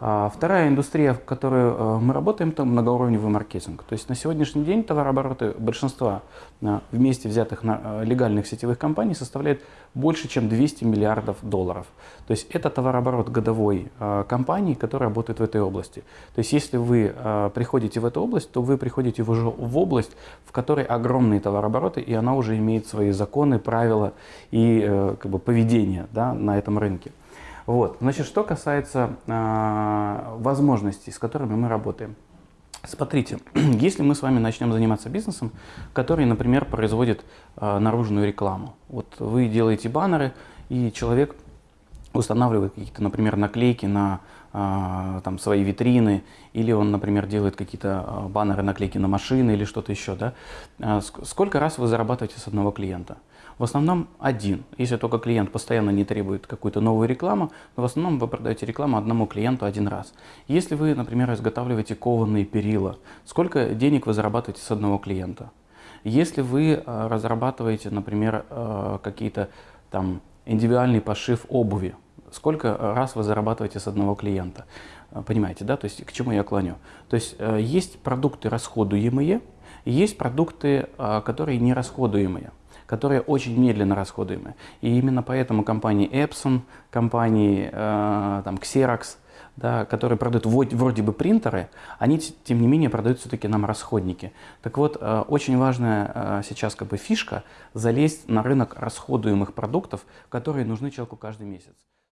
А вторая индустрия, в которой э, мы работаем, это многоуровневый маркетинг. То есть на сегодняшний день товарообороты большинства э, вместе взятых э, легальных сетевых компаний составляет больше, чем 200 миллиардов долларов. То есть это товарооборот годовой компании, которая работает в этой области. То есть если вы приходите в эту область, то вы приходите уже в область, в которой огромные товарообороты, и она уже имеет свои законы, правила и как бы, поведение да, на этом рынке. Вот. Значит, что касается э, возможностей, с которыми мы работаем. Смотрите, если мы с вами начнем заниматься бизнесом, который, например, производит э, наружную рекламу. Вот вы делаете баннеры, и человек устанавливает какие-то, например, наклейки на э, там, свои витрины, или он, например, делает какие-то баннеры, наклейки на машины или что-то еще. Да? Э, сколько раз вы зарабатываете с одного клиента? В основном один. Если только клиент постоянно не требует какую-то новую рекламу, но в основном вы продаете рекламу одному клиенту один раз. Если вы, например, изготавливаете кованые перила, сколько денег вы зарабатываете с одного клиента? Если вы разрабатываете, например, какие-то там индивидуальный пошив обуви, сколько раз вы зарабатываете с одного клиента? Э, понимаете, да? То есть к чему я клоню? То есть есть продукты расходуемые, есть продукты, которые не расходуемые которые очень медленно расходуемы. И именно поэтому компании Epson, компании э, там, Xerox, да, которые продают вроде бы принтеры, они, тем не менее, продают все-таки нам расходники. Так вот, э, очень важная э, сейчас как бы фишка – залезть на рынок расходуемых продуктов, которые нужны человеку каждый месяц.